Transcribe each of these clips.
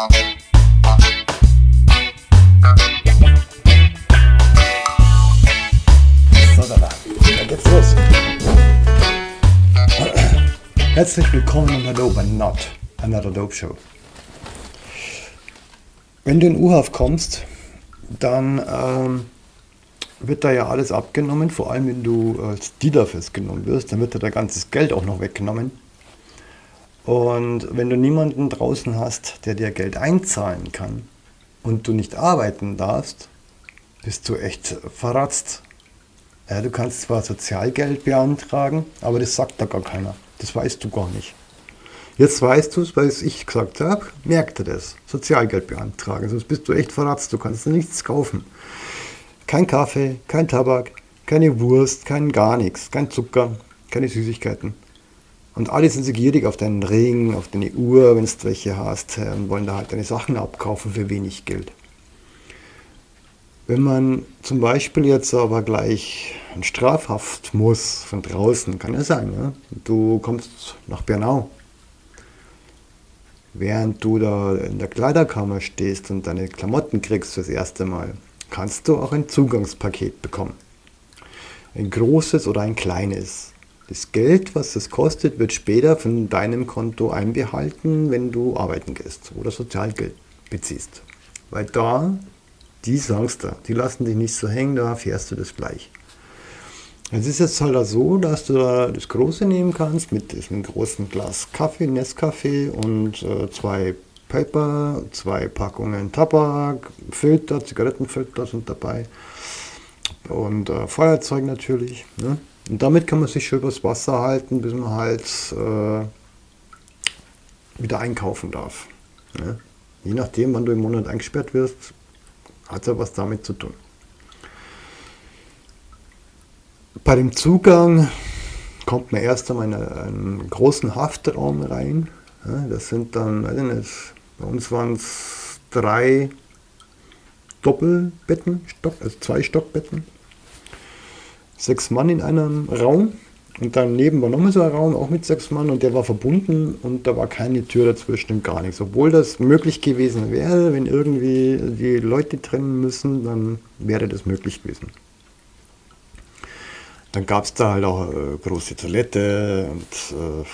So, da, da. dann geht's los. Herzlich willkommen und hallo bei Not, Another Dope Show. Wenn du in UHAF kommst, dann ähm, wird da ja alles abgenommen, vor allem wenn du als Dealer festgenommen wirst, dann wird da dein ganzes Geld auch noch weggenommen. Und wenn du niemanden draußen hast, der dir Geld einzahlen kann und du nicht arbeiten darfst, bist du echt verratzt. Ja, du kannst zwar Sozialgeld beantragen, aber das sagt da gar keiner. Das weißt du gar nicht. Jetzt weißt du es, weil ich gesagt habe, merk dir das. Sozialgeld beantragen, sonst bist du echt verratzt. Du kannst nichts kaufen. Kein Kaffee, kein Tabak, keine Wurst, kein gar nichts, kein Zucker, keine Süßigkeiten. Und alle sind so gierig auf deinen Ring, auf deine Uhr, wenn du welche hast, äh, und wollen da halt deine Sachen abkaufen für wenig Geld. Wenn man zum Beispiel jetzt aber gleich in Strafhaft muss von draußen, kann ja sein, ja? du kommst nach Bernau, während du da in der Kleiderkammer stehst und deine Klamotten kriegst fürs erste Mal, kannst du auch ein Zugangspaket bekommen. Ein großes oder ein kleines. Das Geld, was es kostet, wird später von deinem Konto einbehalten, wenn du arbeiten gehst oder Sozialgeld beziehst. Weil da die sagst du, die lassen dich nicht so hängen, da fährst du das gleich. Es ist jetzt halt so, dass du da das Große nehmen kannst mit diesem großen Glas Kaffee, Nescafé und äh, zwei Paper, zwei Packungen Tabak, Filter, Zigarettenfilter sind dabei und äh, Feuerzeug natürlich. Ne? Und damit kann man sich schon übers Wasser halten, bis man halt äh, wieder einkaufen darf. Ne? Je nachdem, wann du im Monat eingesperrt wirst, hat ja was damit zu tun. Bei dem Zugang kommt man erst einmal in einen großen Haftraum rein. das sind dann, weiß ich nicht, bei uns waren es drei Doppelbetten, also zwei Stockbetten. Sechs Mann in einem Raum. Und daneben war nochmal so ein Raum, auch mit sechs Mann, und der war verbunden und da war keine Tür dazwischen und gar nichts. Obwohl das möglich gewesen wäre, wenn irgendwie die Leute trennen müssen, dann wäre das möglich gewesen. Dann gab es da halt auch eine äh, große Toilette und äh,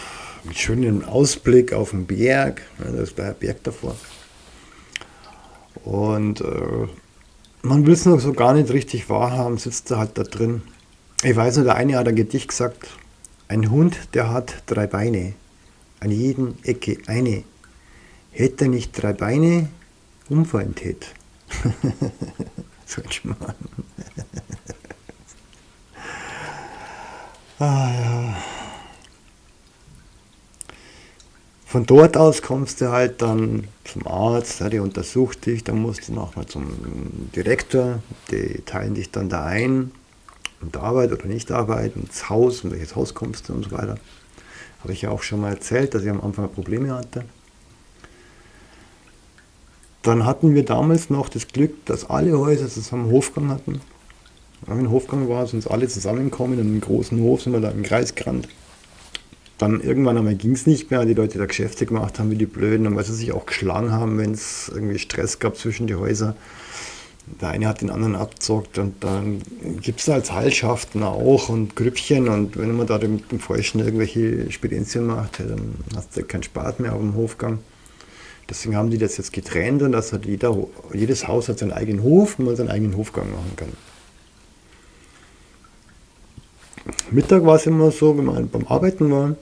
mit schönem Ausblick auf den Berg. Ja, das war ein Berg davor. Und äh, man will es noch so gar nicht richtig wahrhaben, sitzt er halt da drin. Ich weiß nur, der eine hat ein Gedicht gesagt, ein Hund, der hat drei Beine, an jeden Ecke eine. Hätte er nicht drei Beine, umfallen tät. so ein Schmarrn. ah ja. Von dort aus kommst du halt dann zum Arzt, der untersucht dich, dann musst du nochmal zum Direktor, die teilen dich dann da ein und Arbeit oder nicht Arbeit, ins Haus, in welches Haus kommst du und so weiter. Habe ich ja auch schon mal erzählt, dass ich am Anfang Probleme hatte. Dann hatten wir damals noch das Glück, dass alle Häuser zusammen Hofgang hatten. Wenn ein Hofgang war, sind alle zusammengekommen in einem großen Hof, sind wir da im Kreis gerannt. Dann irgendwann einmal ging es nicht mehr, die Leute da Geschäfte gemacht haben wie die Blöden und weil sie sich auch geschlagen haben, wenn es irgendwie Stress gab zwischen die Häuser der eine hat den anderen abzockt und dann gibt es als Heilschaften auch und Grüppchen und wenn man da mit dem Falschen irgendwelche Spedenzien macht, dann hast du keinen Spaß mehr auf dem Hofgang. Deswegen haben die das jetzt getrennt und dass hat jeder, jedes Haus hat seinen eigenen Hof und man seinen eigenen Hofgang machen kann. Mittag war es immer so, wenn man beim Arbeiten war,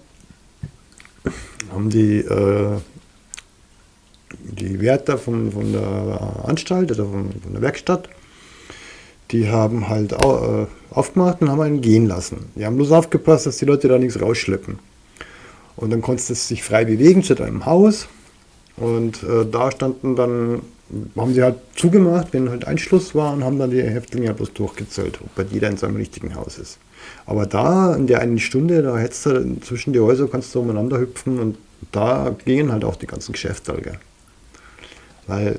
haben die äh, die Wärter von, von der Anstalt, also von, von der Werkstatt, die haben halt äh, aufgemacht und haben einen gehen lassen. Die haben bloß aufgepasst, dass die Leute da nichts rausschleppen. Und dann konntest du sich frei bewegen zu deinem Haus. Und äh, da standen dann, haben sie halt zugemacht, wenn halt Einschluss war und haben dann die Häftlinge bloß durchgezählt, ob bei jeder in seinem richtigen Haus ist. Aber da, in der einen Stunde, da hättest du zwischen die Häuser, kannst du umeinander hüpfen und da gingen halt auch die ganzen Geschäfte. Gell. Weil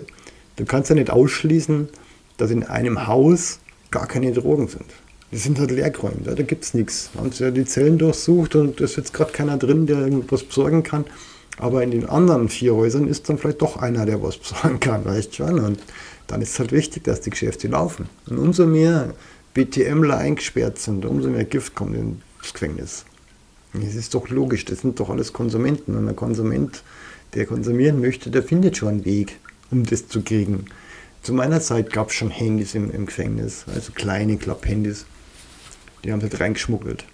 du kannst ja nicht ausschließen, dass in einem Haus gar keine Drogen sind. Die sind halt leergeräumt, ja, da gibt es nichts. Man hat ja die Zellen durchsucht und es ist jetzt gerade keiner drin, der irgendwas besorgen kann. Aber in den anderen vier Häusern ist dann vielleicht doch einer, der was besorgen kann, weißt schon. Und dann ist es halt wichtig, dass die Geschäfte laufen. Und umso mehr BTMler eingesperrt sind, umso mehr Gift kommt ins Gefängnis. Es ist doch logisch, das sind doch alles Konsumenten. Und ein Konsument, der konsumieren möchte, der findet schon einen Weg, um das zu kriegen. Zu meiner Zeit gab es schon Handys im, im Gefängnis, also kleine Klapphandys. Die haben halt reingeschmuggelt.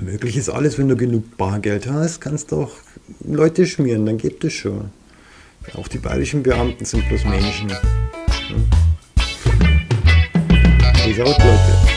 Möglich ist alles, wenn du genug Bargeld hast, kannst du auch Leute schmieren, dann geht es schon. Auch die bayerischen Beamten sind bloß Menschen. Peace out, Leute.